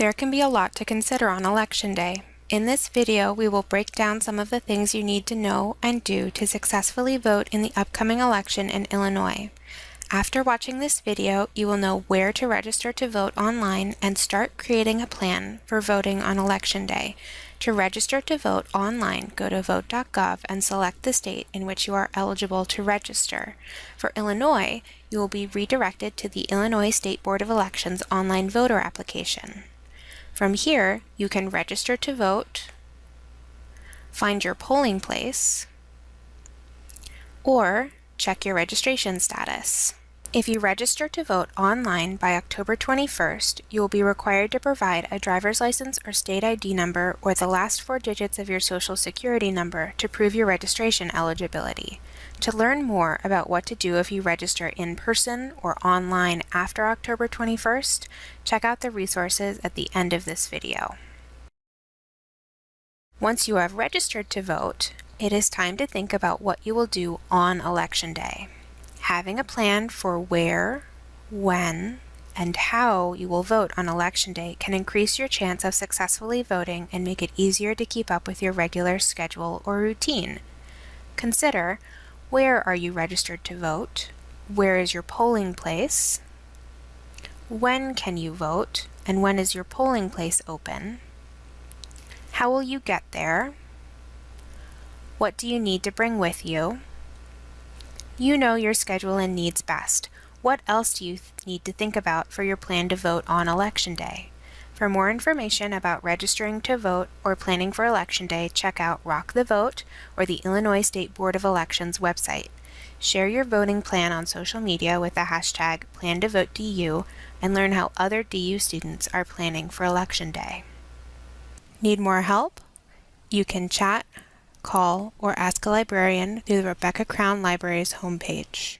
There can be a lot to consider on Election Day. In this video, we will break down some of the things you need to know and do to successfully vote in the upcoming election in Illinois. After watching this video, you will know where to register to vote online and start creating a plan for voting on Election Day. To register to vote online, go to vote.gov and select the state in which you are eligible to register. For Illinois, you will be redirected to the Illinois State Board of Elections online voter application. From here, you can register to vote, find your polling place, or check your registration status. If you register to vote online by October 21st, you will be required to provide a driver's license or state ID number or the last four digits of your social security number to prove your registration eligibility. To learn more about what to do if you register in person or online after October 21st, check out the resources at the end of this video. Once you have registered to vote, it is time to think about what you will do on Election Day. Having a plan for where, when, and how you will vote on election day can increase your chance of successfully voting and make it easier to keep up with your regular schedule or routine. Consider where are you registered to vote? Where is your polling place? When can you vote? And when is your polling place open? How will you get there? What do you need to bring with you? You know your schedule and needs best. What else do you need to think about for your plan to vote on Election Day? For more information about registering to vote or planning for Election Day, check out Rock the Vote or the Illinois State Board of Elections website. Share your voting plan on social media with the hashtag PlanToVoteDU and learn how other DU students are planning for Election Day. Need more help? You can chat, call, or ask a librarian through the Rebecca Crown Library's homepage.